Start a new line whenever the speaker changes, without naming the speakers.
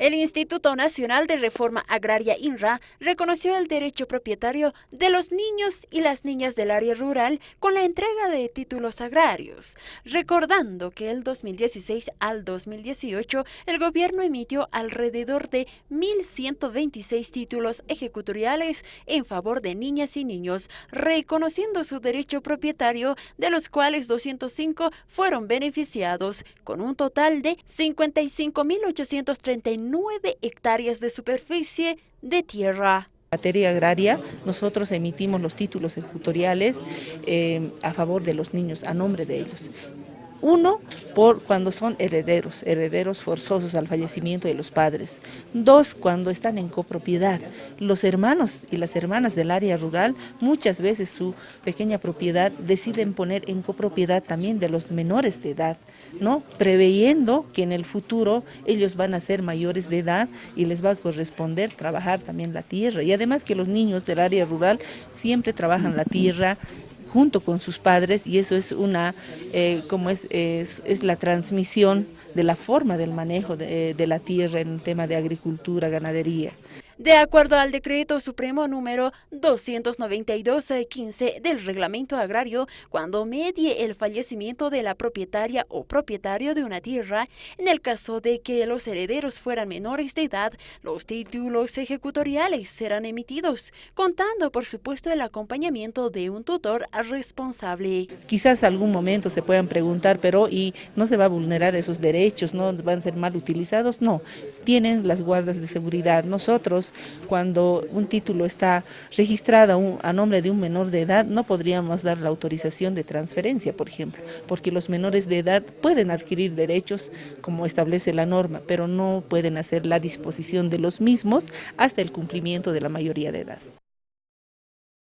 El Instituto Nacional de Reforma Agraria INRA reconoció el derecho propietario de los niños y las niñas del área rural con la entrega de títulos agrarios, recordando que el 2016 al 2018 el gobierno emitió alrededor de 1.126 títulos ejecutoriales en favor de niñas y niños, reconociendo su derecho propietario, de los cuales 205 fueron beneficiados, con un total de 55.839 9 hectáreas de superficie de tierra.
En materia agraria, nosotros emitimos los títulos ejecutoriales eh, a favor de los niños, a nombre de ellos. Uno, por cuando son herederos, herederos forzosos al fallecimiento de los padres. Dos, cuando están en copropiedad. Los hermanos y las hermanas del área rural, muchas veces su pequeña propiedad deciden poner en copropiedad también de los menores de edad, ¿no? Preveyendo que en el futuro ellos van a ser mayores de edad y les va a corresponder trabajar también la tierra. Y además que los niños del área rural siempre trabajan la tierra, junto con sus padres y eso es una, eh, como es, es, la transmisión de la forma del manejo de, de la tierra en tema de agricultura, ganadería.
De acuerdo al decreto supremo número 292-15 del reglamento agrario, cuando medie el fallecimiento de la propietaria o propietario de una tierra, en el caso de que los herederos fueran menores de edad, los títulos ejecutoriales serán emitidos, contando por supuesto el acompañamiento de un tutor responsable.
Quizás algún momento se puedan preguntar, pero ¿y no se va a vulnerar esos derechos? ¿No van a ser mal utilizados? No, tienen las guardas de seguridad. Cuando un título está registrado a nombre de un menor de edad, no podríamos dar la autorización de transferencia, por ejemplo, porque los menores de edad pueden adquirir derechos como establece la norma, pero no pueden hacer la disposición de los mismos hasta el cumplimiento de la mayoría de edad.